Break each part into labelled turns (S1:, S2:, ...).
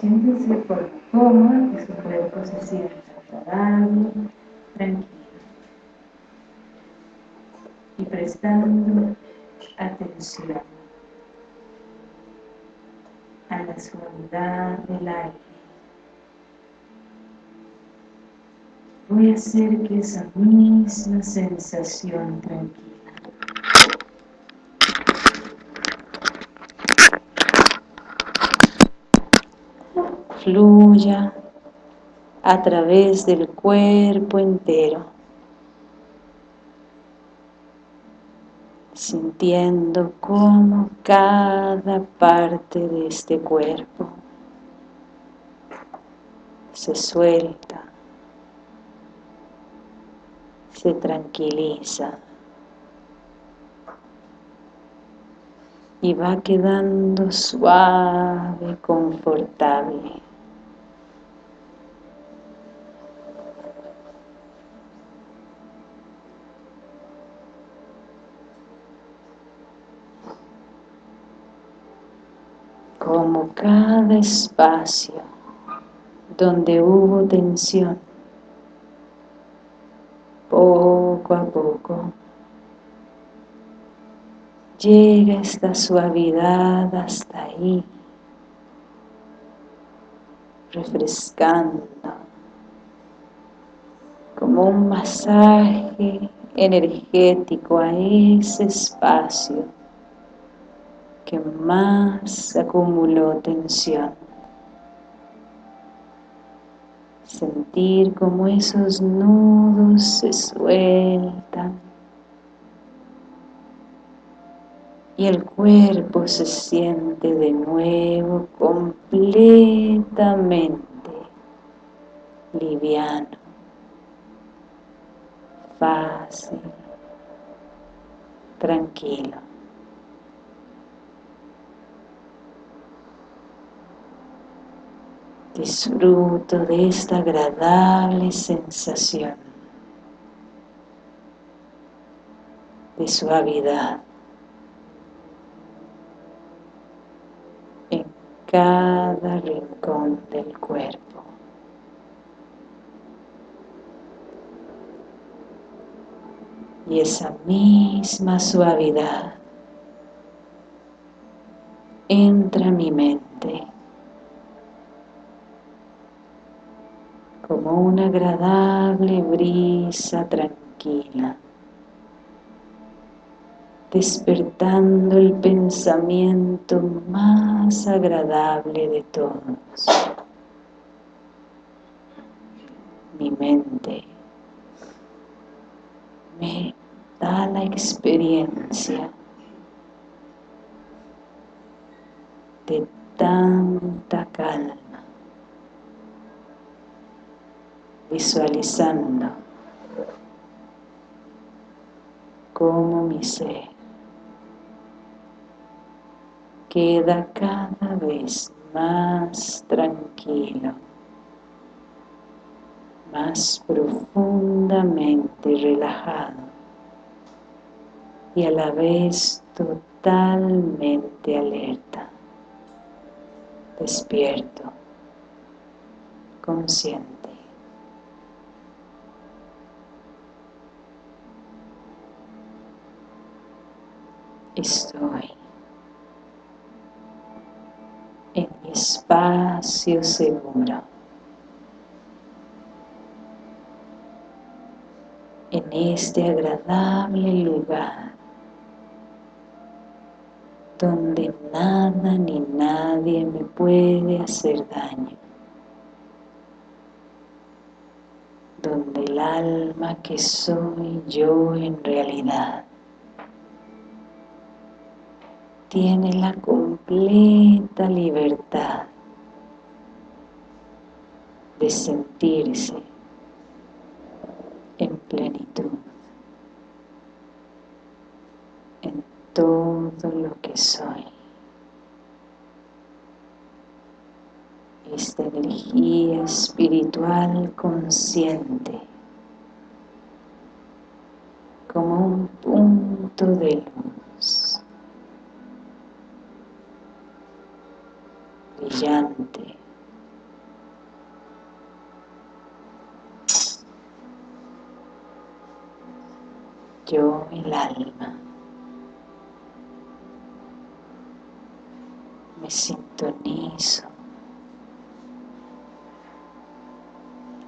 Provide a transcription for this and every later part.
S1: Siéntese por cómodo, que su cuerpo se sienta agradable, tranquilo. Y prestando atención a la suavidad del aire. Voy a hacer que esa misma sensación tranquila fluya a través del cuerpo entero, sintiendo cómo cada parte de este cuerpo se suelta, se tranquiliza y va quedando suave, confortable. como espacio donde hubo tensión, poco a poco, llega esta suavidad hasta ahí, refrescando, como un masaje energético a ese espacio que más acumuló tensión. Sentir como esos nudos se sueltan y el cuerpo se siente de nuevo completamente liviano, fácil, tranquilo. Disfruto de esta agradable sensación de suavidad en cada rincón del cuerpo. Y esa misma suavidad entra a mi mente como una agradable brisa tranquila, despertando el pensamiento más agradable de todos. Mi mente me da la experiencia de tanta calma visualizando cómo mi ser queda cada vez más tranquilo, más profundamente relajado y a la vez totalmente alerta, despierto, consciente. Estoy en mi espacio seguro, en este agradable lugar donde nada ni nadie me puede hacer daño, donde el alma que soy yo en realidad tiene la completa libertad de sentirse en plenitud en todo lo que soy. Esta energía espiritual consciente como un punto de luz brillante. Yo, el alma, me sintonizo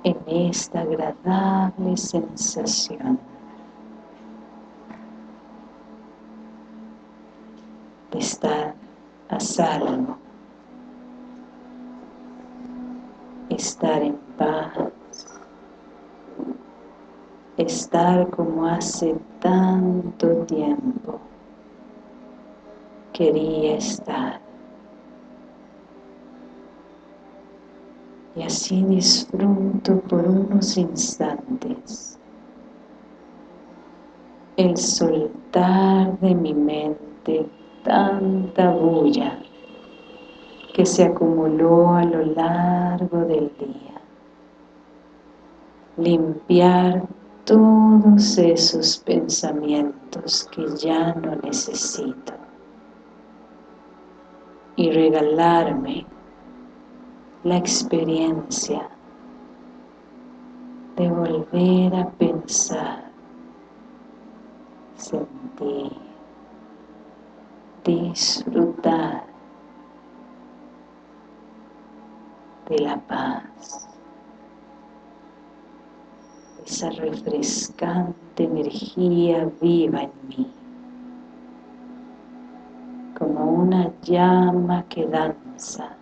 S1: en esta agradable sensación de estar a salvo estar en paz, estar como hace tanto tiempo quería estar. Y así disfruto por unos instantes el soltar de mi mente tanta bulla que se acumuló a lo largo del día. Limpiar todos esos pensamientos que ya no necesito y regalarme la experiencia de volver a pensar, sentir, disfrutar de la paz, esa refrescante energía viva en mí, como una llama que danza,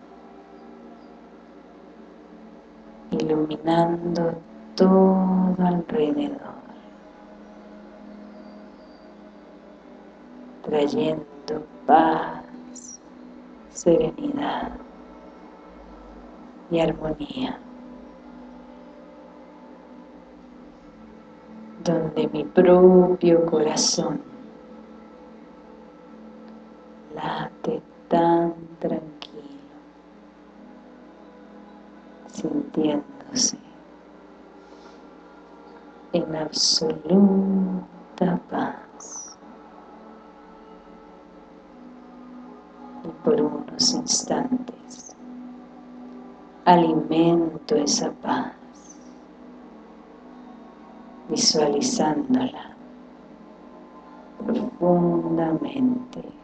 S1: iluminando todo alrededor, trayendo paz, serenidad y armonía. Donde mi propio corazón late tan tranquilo, sintiéndose en absoluta paz. por unos instantes alimento esa paz visualizándola profundamente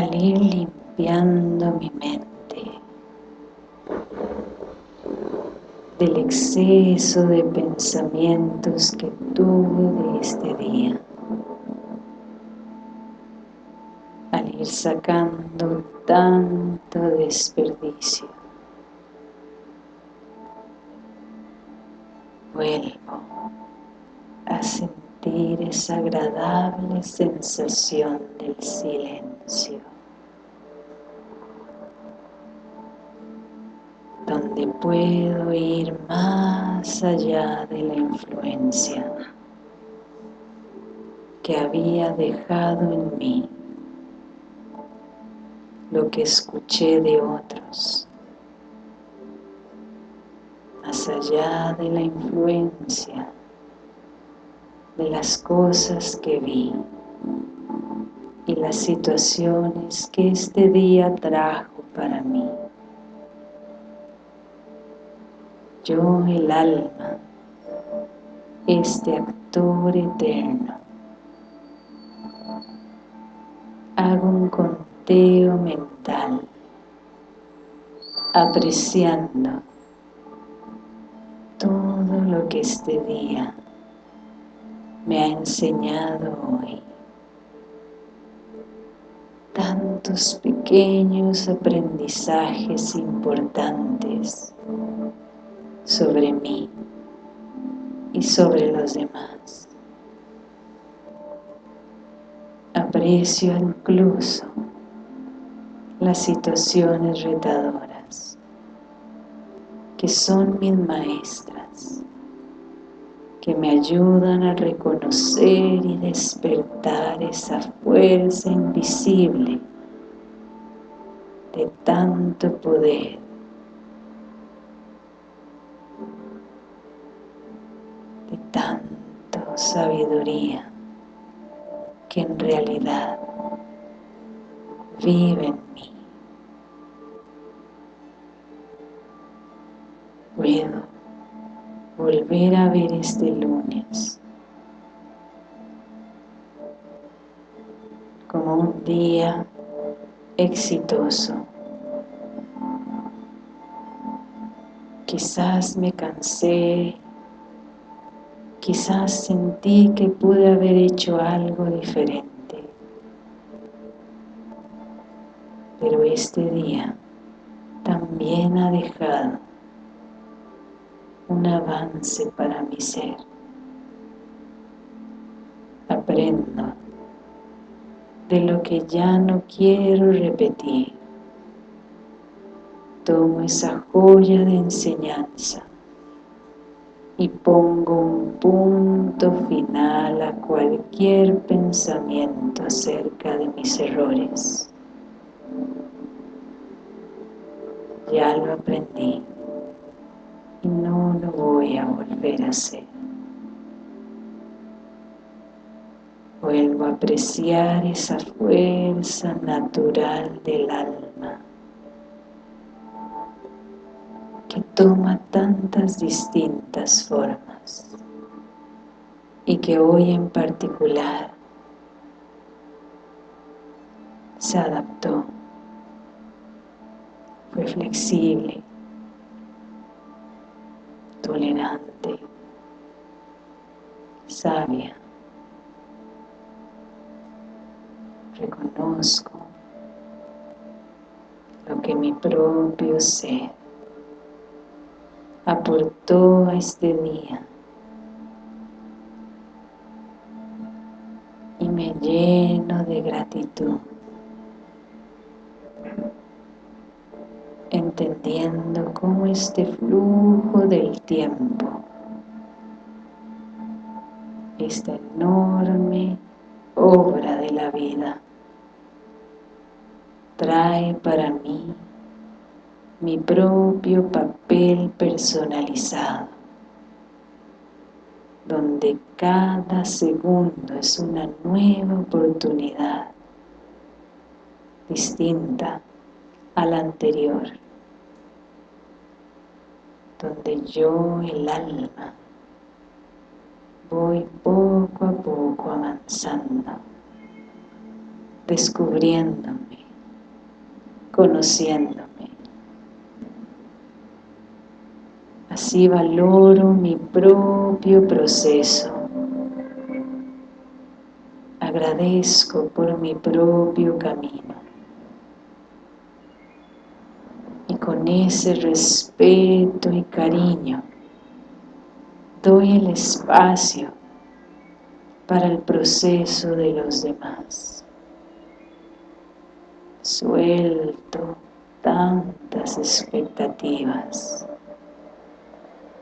S1: al ir limpiando mi mente del exceso de pensamientos que tuve de este día. Al ir sacando tanto desperdicio, vuelvo a sentir esa agradable sensación del silencio. donde puedo ir más allá de la influencia que había dejado en mí lo que escuché de otros, más allá de la influencia las cosas que vi y las situaciones que este día trajo para mí. yo el alma, este actor eterno. Hago un conteo mental, apreciando todo lo que este día me ha enseñado hoy. Tantos pequeños aprendizajes importantes sobre mí y sobre los demás. Aprecio incluso las situaciones retadoras que son mis maestras que me ayudan a reconocer y despertar esa fuerza invisible de tanto poder tanto sabiduría que en realidad vive en mí. Volver a ver este lunes como un día exitoso. Quizás me cansé Quizás sentí que pude haber hecho algo diferente. Pero este día también ha dejado un avance para mi ser. Aprendo de lo que ya no quiero repetir. Tomo esa joya de enseñanza y pongo un punto final a cualquier pensamiento acerca de mis errores. Ya lo aprendí y no lo voy a volver a hacer. Vuelvo a apreciar esa fuerza natural del alma que toma tantas distintas formas y que hoy en particular se adaptó, fue flexible, tolerante, sabia. Reconozco lo que mi propio ser aportó a este día y me lleno de gratitud entendiendo cómo este flujo del tiempo esta enorme obra de la vida trae para mí mi propio papel personalizado, donde cada segundo es una nueva oportunidad distinta a la anterior, donde yo, el alma, voy poco a poco avanzando, descubriéndome, conociéndome. Así valoro mi propio proceso. Agradezco por mi propio camino. Y con ese respeto y cariño doy el espacio para el proceso de los demás. Suelto tantas expectativas,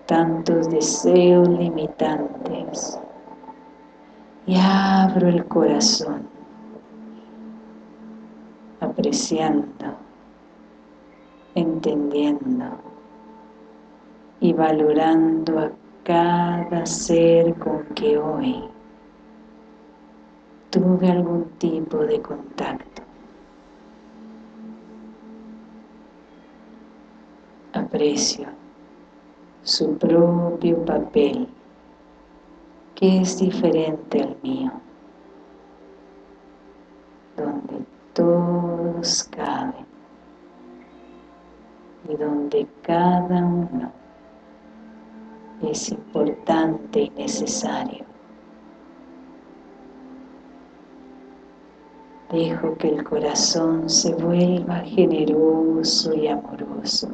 S1: tantos deseos limitantes y abro el corazón apreciando, entendiendo y valorando a cada ser con que hoy tuve algún tipo de contacto. Aprecio su propio papel, que es diferente al mío, donde todos caben y donde cada uno es importante y necesario. Dejo que el corazón se vuelva generoso y amoroso,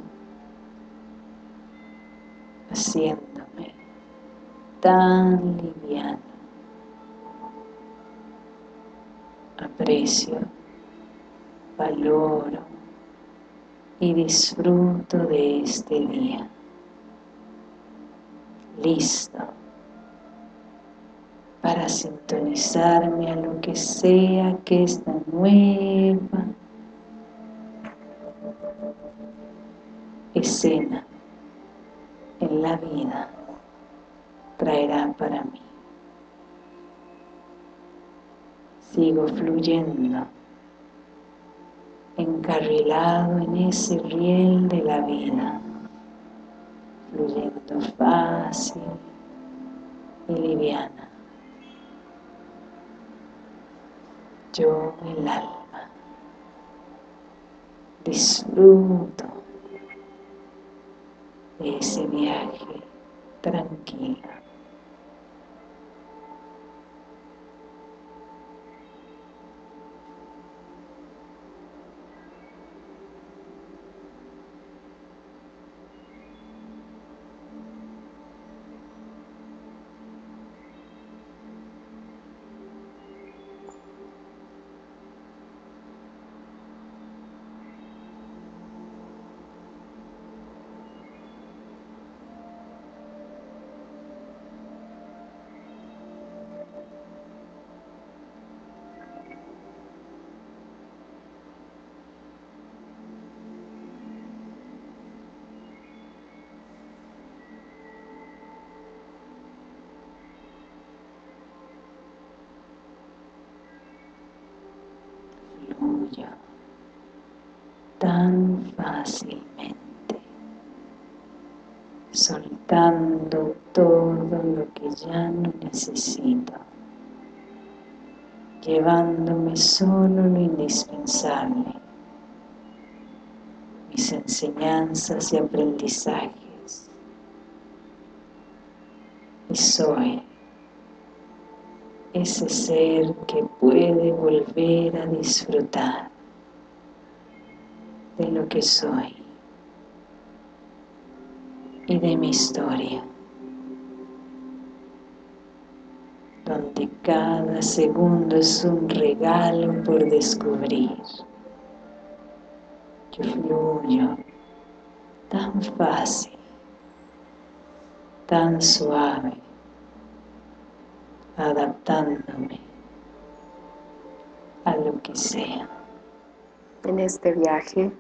S1: haciéndome tan liviano. Aprecio, valoro y disfruto de este día. Listo. Para sintonizarme a lo que sea que esta nueva escena en la vida traerá para mí. Sigo fluyendo, encarrilado en ese riel de la vida fluyendo fácil y liviana. Yo, el alma, disfruto de ese viaje tranquilo. Tan fácilmente, soltando todo lo que ya no necesito, llevándome solo lo indispensable, mis enseñanzas y aprendizajes, y soy ese ser que puede volver a disfrutar de lo que soy y de mi historia, donde cada segundo es un regalo por descubrir. Yo fluyo tan fácil, tan suave, adaptándome a lo que sea.
S2: En este viaje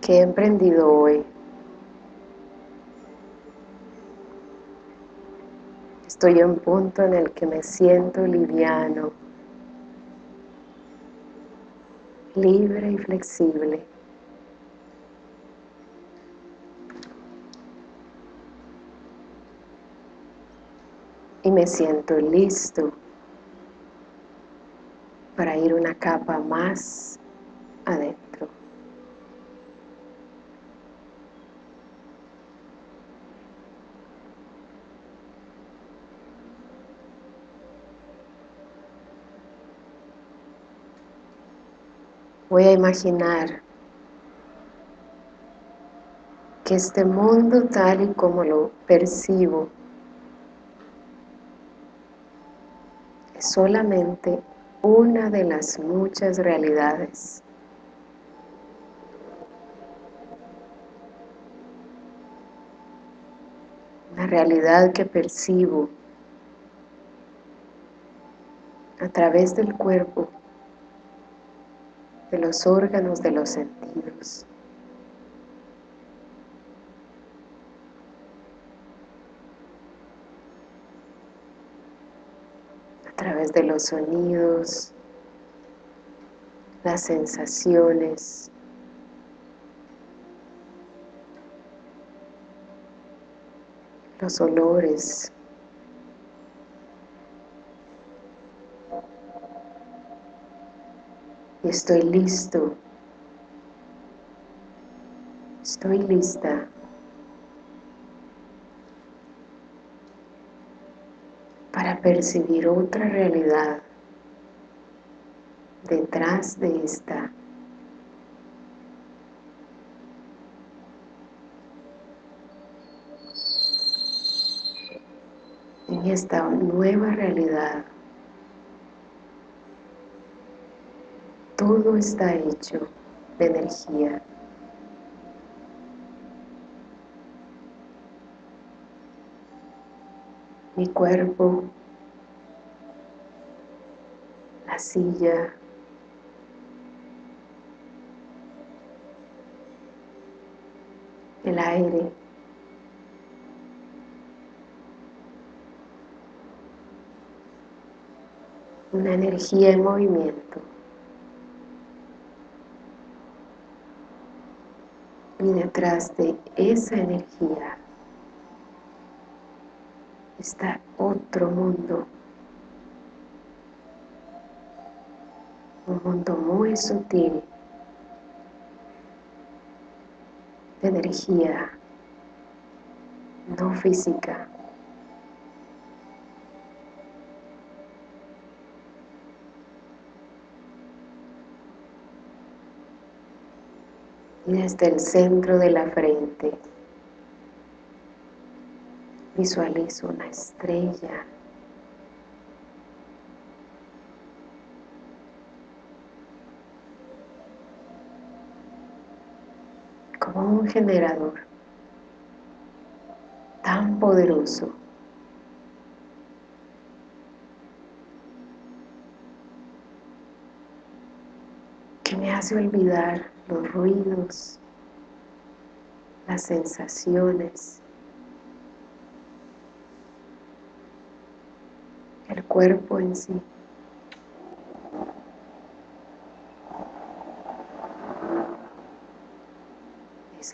S2: que he emprendido hoy, estoy en un punto en el que me siento liviano, libre y flexible. Y me siento listo para ir una capa más adentro. Voy a imaginar que este mundo tal y como lo percibo solamente una de las muchas realidades. La realidad que percibo a través del cuerpo de los órganos de los sentidos. A de los sonidos, las sensaciones, los olores, estoy listo, estoy lista para percibir otra realidad detrás de esta. En esta nueva realidad todo está hecho de energía. Mi cuerpo, silla, el aire, una energía en movimiento. y detrás de esa energía está otro mundo, un mundo muy sutil de energía no física. y desde el centro de la frente visualizo una estrella un generador tan poderoso que me hace olvidar los ruidos, las sensaciones, el cuerpo en sí.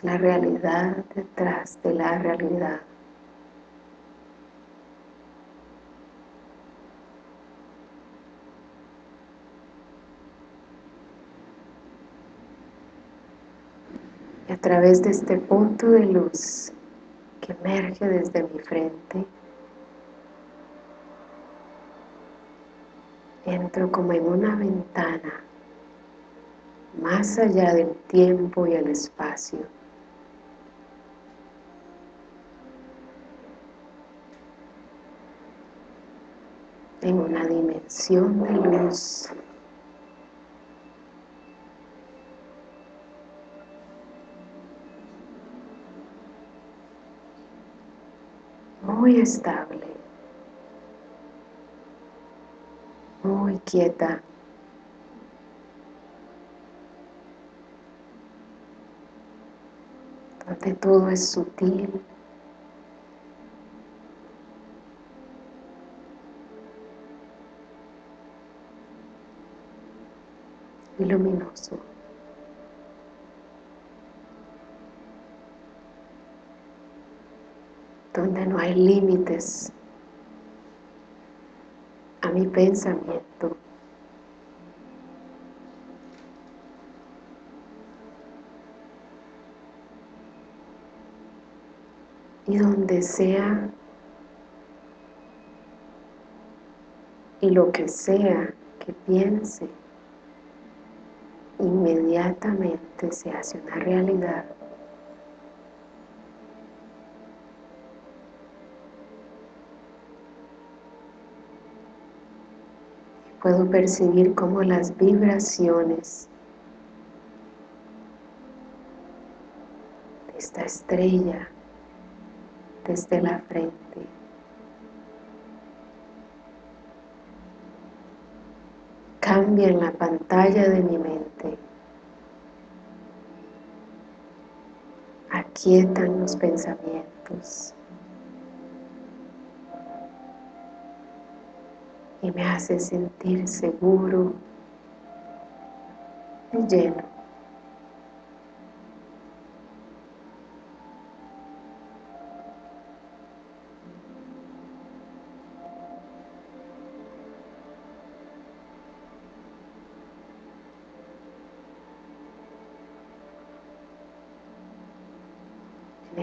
S2: La realidad detrás de la realidad. Y a través de este punto de luz que emerge desde mi frente, entro como en una ventana más allá del tiempo y el espacio. En una dimensión de luz. Muy estable, muy quieta. donde todo es sutil, luminoso. donde no hay límites a mi pensamiento. Y donde sea y lo que sea que piense inmediatamente se hace una realidad. Puedo percibir cómo las vibraciones de esta estrella desde la frente cambian la pantalla de mi mente aquietan los pensamientos y me hace sentir seguro y lleno.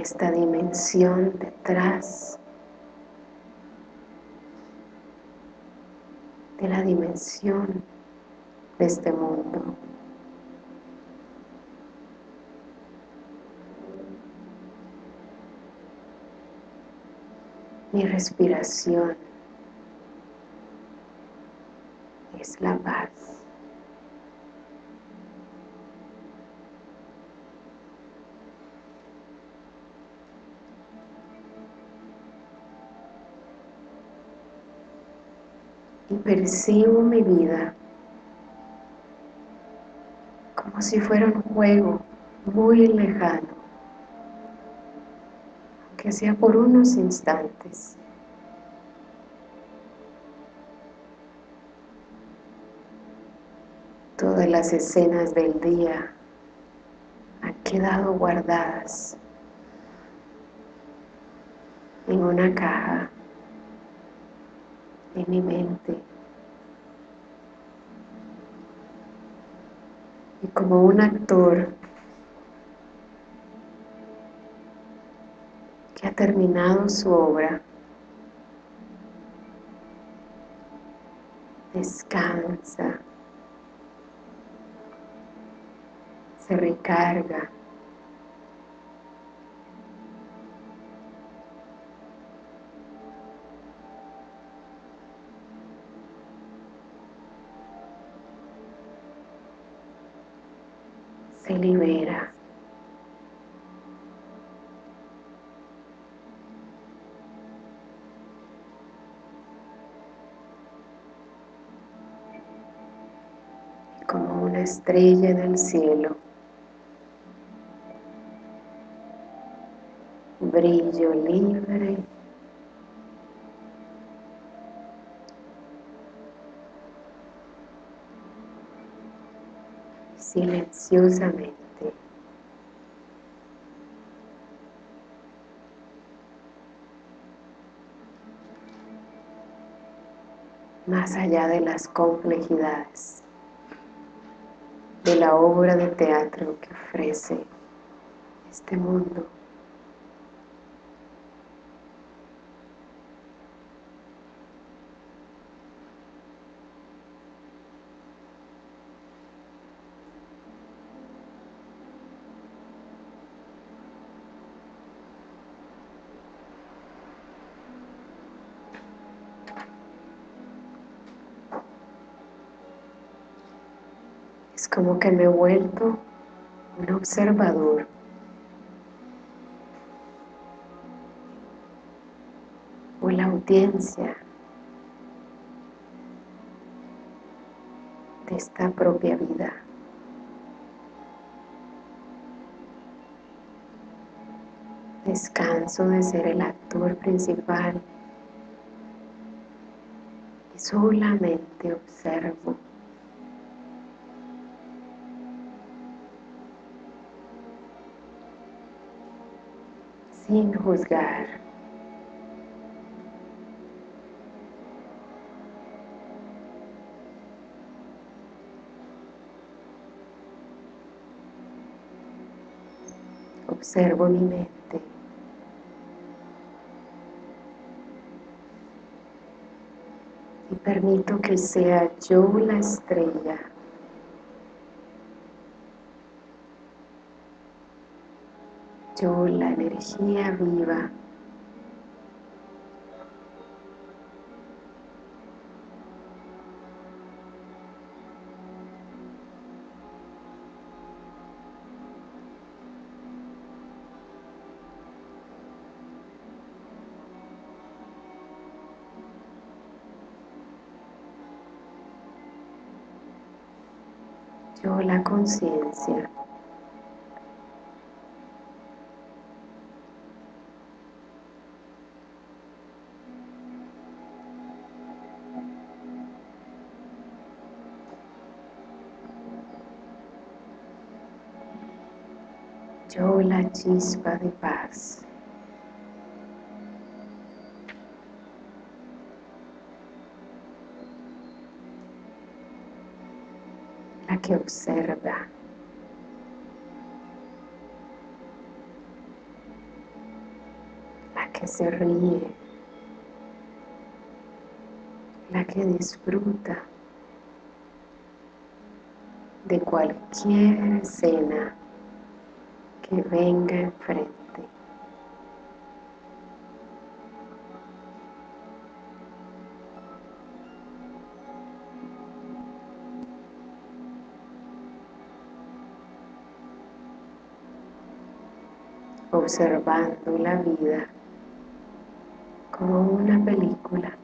S2: Esta dimensión detrás de la dimensión de este mundo. Mi respiración es la paz. Y percibo mi vida como si fuera un juego muy lejano, aunque sea por unos instantes. Todas las escenas del día han quedado guardadas en una caja en mi mente. Y como un actor que ha terminado su obra, descansa, se recarga libera. Como una estrella en el cielo, brillo libre silenciosamente. Más allá de las complejidades de la obra de teatro que ofrece este mundo. Como que me he vuelto un observador. O la audiencia de esta propia vida. Descanso de ser el actor principal y solamente observo. sin juzgar. Observo mi mente. Y permito que sea yo la estrella Yo la energía viva. yo la conciencia. La chispa de paz. que observa. La que se ríe. La que disfruta de cualquier escena que venga enfrente. observando la vida como una película.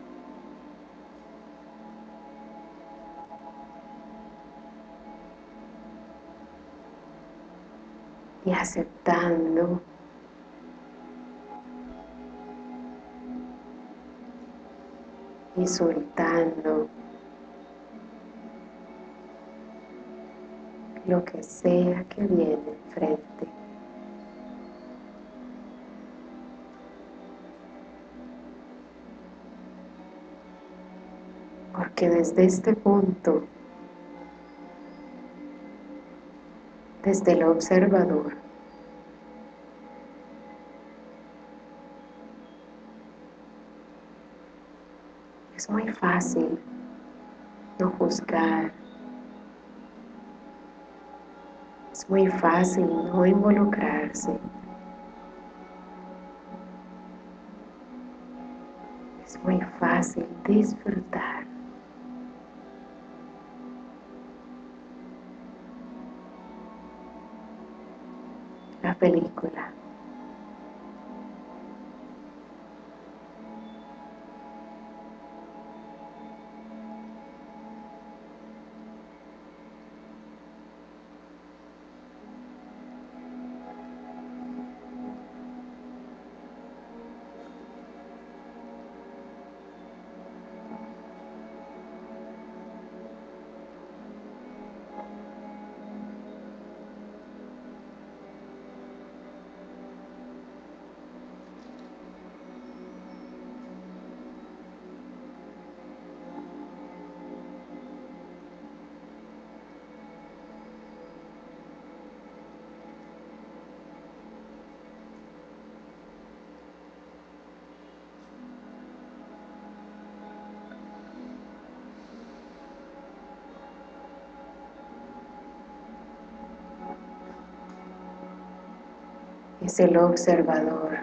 S2: Aceptando y soltando lo que sea que viene enfrente. que desde este punto, desde el observador, es muy fácil no juzgar, es muy fácil no involucrarse. Es muy fácil disfrutar. película. Es el observador,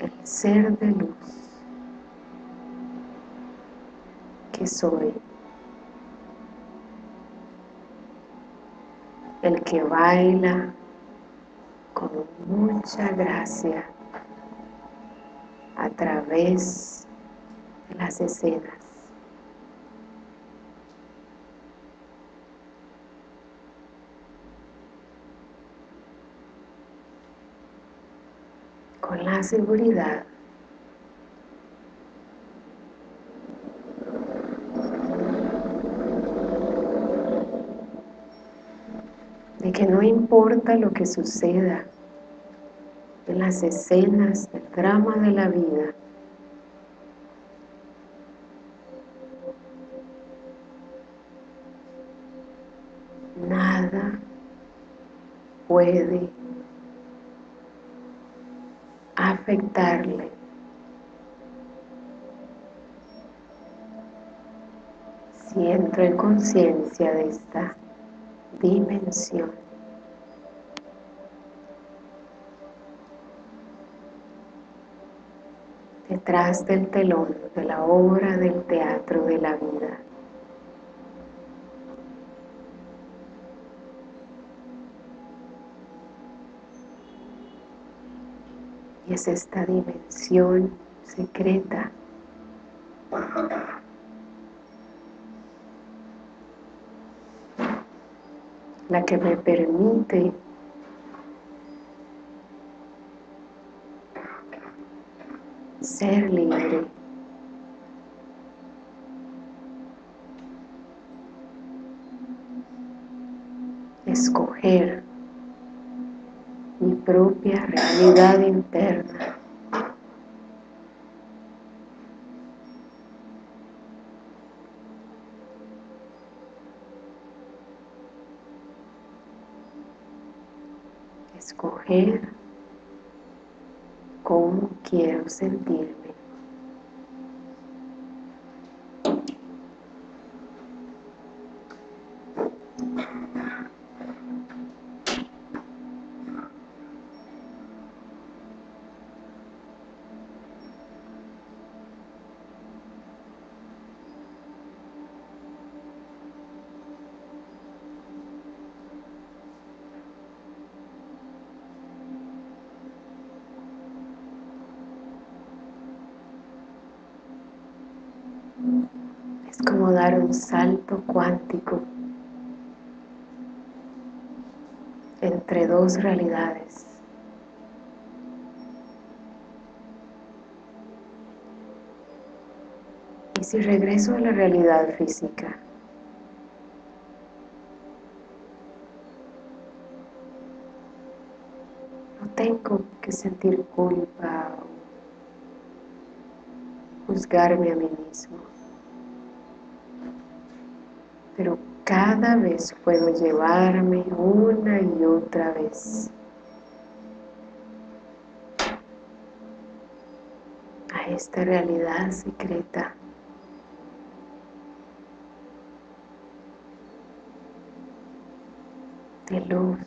S2: el ser de luz que soy, el que baila con mucha gracia a través de las escenas. Con la seguridad. De que no importa lo que suceda en las escenas del drama de la vida, nada puede afectarle y entro en conciencia de esta dimensión. Detrás del telón de la obra del teatro de la vida. Y es esta dimensión secreta la que me permite ser libre. Propia realidad interna. escoger cómo quiero sentirme. Es como dar un salto cuántico entre dos realidades. Y si regreso a la realidad física, no tengo que sentir culpa o juzgarme a mí mismo. Pero cada vez puedo llevarme una y otra vez a esta realidad secreta de luz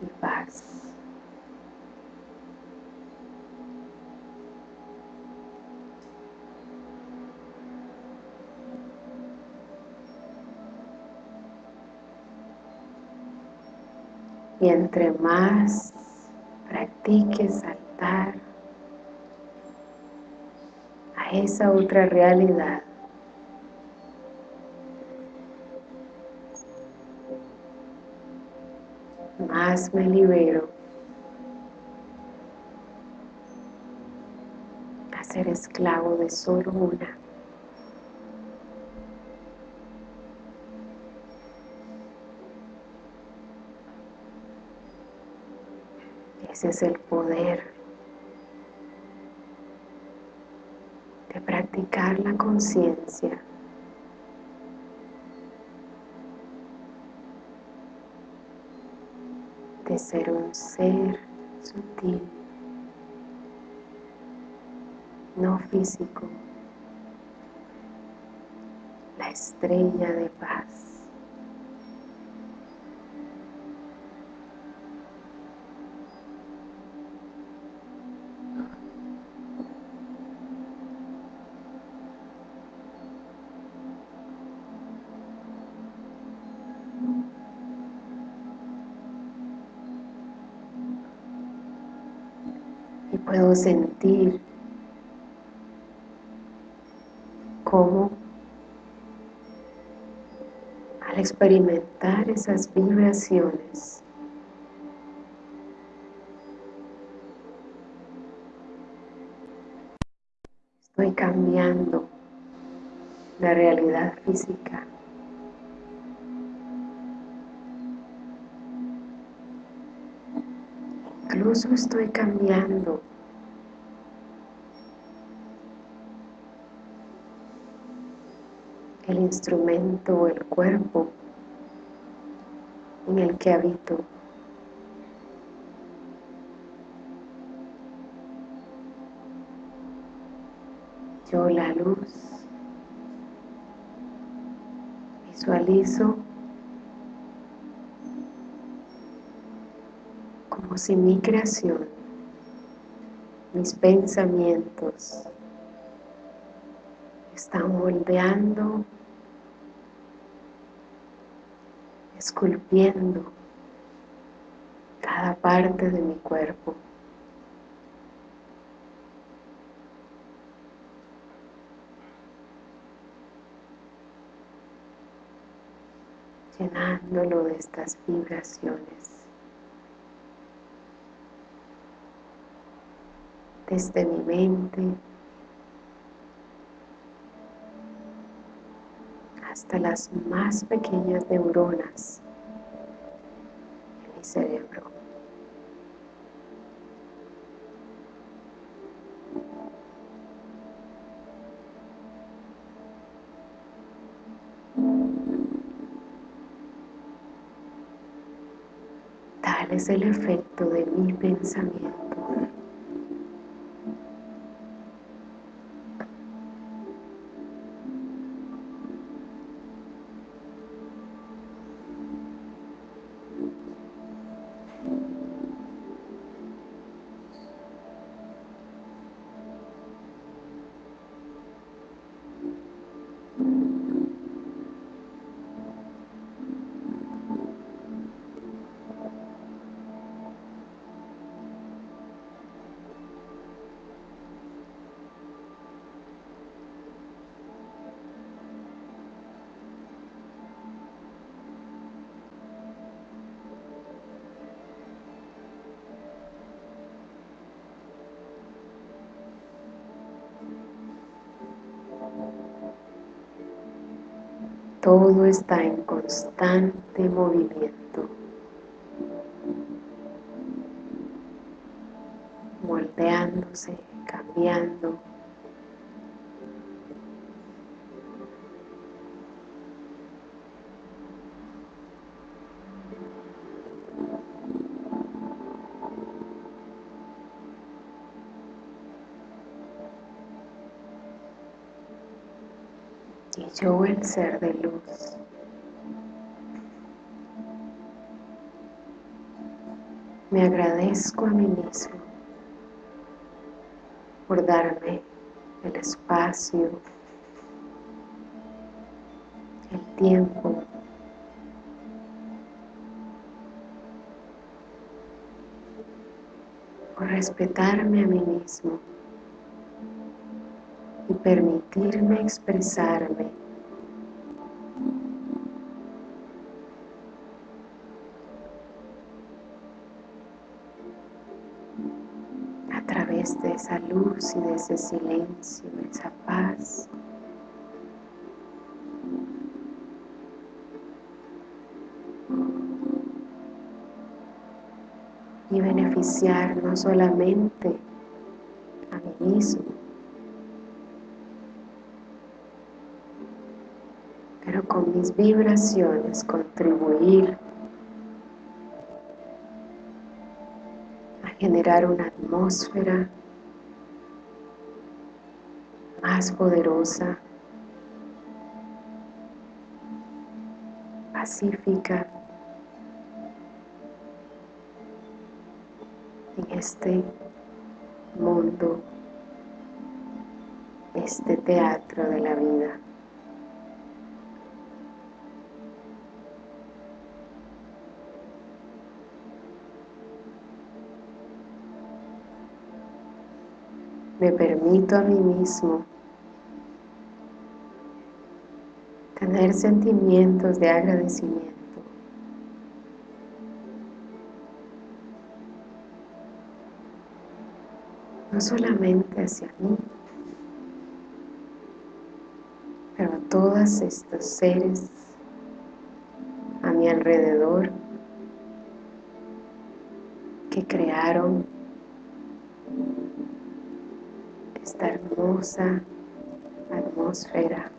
S2: y paz. Y entre más practiques saltar a esa otra realidad, más me libero a ser esclavo de solo una. Es el poder de practicar la conciencia. De ser un ser sutil, no físico, la estrella de paz. Sentir cómo al experimentar esas vibraciones estoy cambiando la realidad física. Incluso estoy cambiando el instrumento o el cuerpo en el que habito. Yo la luz Visualizo como si mi creación, mis pensamientos, están moldeando, esculpiendo cada parte de mi cuerpo. llenándolo de estas vibraciones. Desde mi mente hasta las más pequeñas neuronas en mi cerebro. Tal es el efecto de mi pensamiento. Todo está en constante movimiento, Y yo el ser de luz. Me agradezco a mí mismo por darme el espacio, el tiempo por respetarme a mí mismo permitirme expresarme a través de esa luz y de ese silencio, de esa paz. y beneficiar no solamente vibraciones contribuir a generar una atmósfera más poderosa, pacífica, en este mundo, este teatro de la vida. Me permito a mí mismo tener sentimientos de agradecimiento. no solamente hacia mí, pero a todos estos seres a mi alrededor que crearon hermosa atmósfera.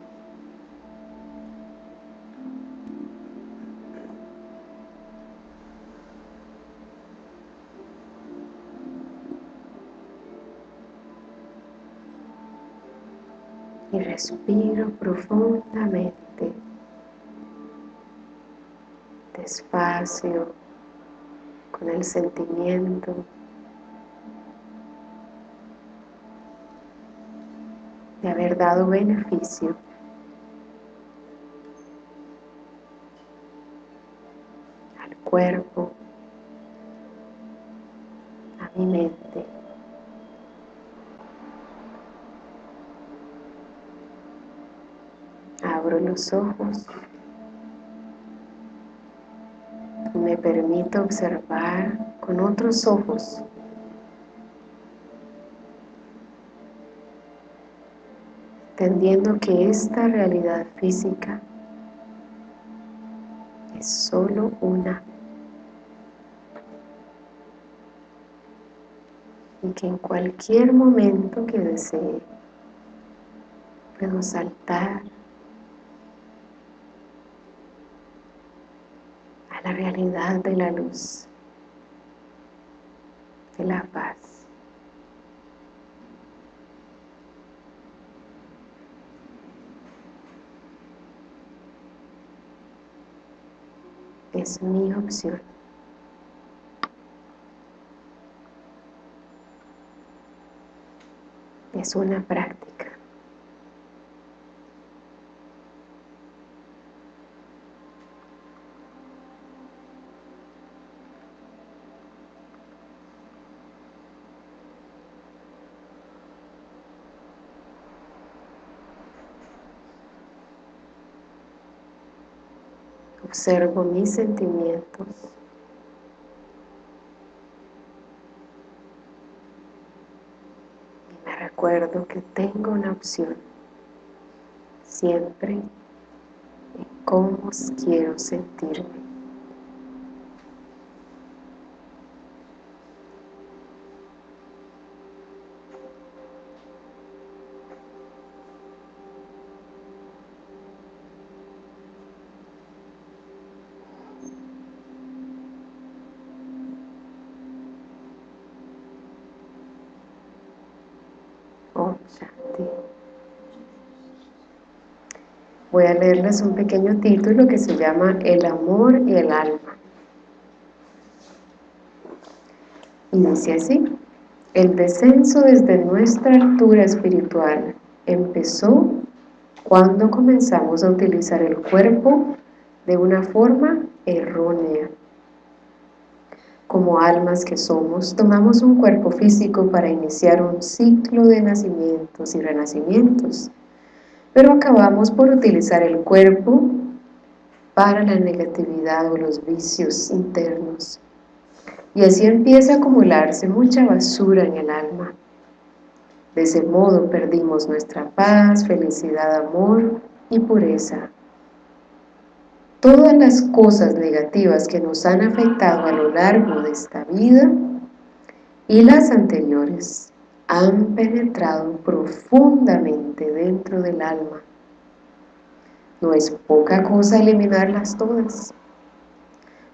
S2: Y respiro profundamente despacio, con el sentimiento de haber dado beneficio al cuerpo, a mi mente. Abro los ojos y me permito observar con otros ojos entendiendo que esta realidad física es solo una y que en cualquier momento que desee puedo saltar a la realidad de la luz, de la paz. Es mi opción. Es una práctica. Observo mis sentimientos. Y me recuerdo que tengo una opción siempre en cómo quiero sentirme. Voy a leerles un pequeño título que se llama El amor y el alma. Y dice así, el descenso desde nuestra altura espiritual empezó cuando comenzamos a utilizar el cuerpo de una forma errónea. Como almas que somos, tomamos un cuerpo físico para iniciar un ciclo de nacimientos y renacimientos, pero acabamos por utilizar el cuerpo para la negatividad o los vicios internos. Y así empieza a acumularse mucha basura en el alma. De ese modo perdimos nuestra paz, felicidad, amor y pureza. Todas las cosas negativas que nos han afectado a lo largo de esta vida y las anteriores han penetrado profundamente dentro del alma. No es poca cosa eliminarlas todas.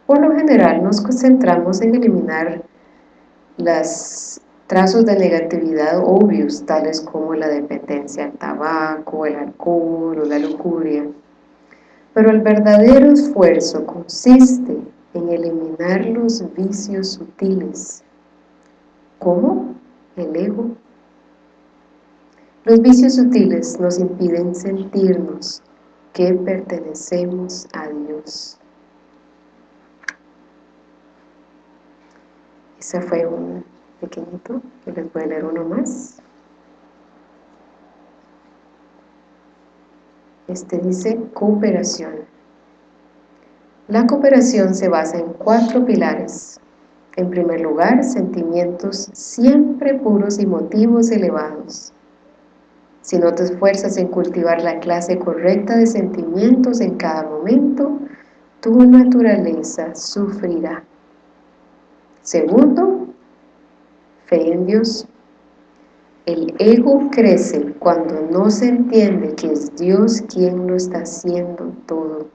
S2: Por lo general nos concentramos en eliminar los trazos de negatividad obvios, tales como la dependencia al tabaco, el alcohol o la lujuria. Pero el verdadero esfuerzo consiste en eliminar los vicios sutiles. ¿Cómo? el ego. Los vicios sutiles nos impiden sentirnos que pertenecemos a Dios. Ese fue un pequeñito, que les voy a leer uno más. Este dice cooperación. La cooperación se basa en cuatro pilares. En primer lugar, sentimientos siempre puros y motivos elevados. Si no te esfuerzas en cultivar la clase correcta de sentimientos en cada momento, tu naturaleza sufrirá. Segundo, fe en Dios. El ego crece cuando no se entiende que es Dios quien lo está haciendo todo.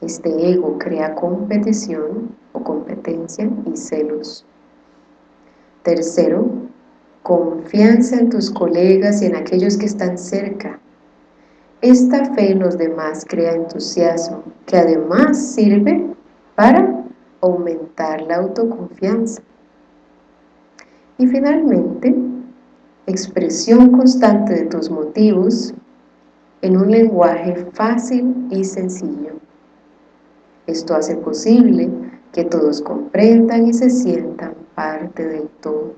S2: Este ego crea competición o competencia y celos. Tercero, confianza en tus colegas y en aquellos que están cerca. Esta fe en los demás crea entusiasmo, que además sirve para aumentar la autoconfianza. Y finalmente, expresión constante de tus motivos en un lenguaje fácil y sencillo. Esto hace posible que todos comprendan y se sientan parte del todo.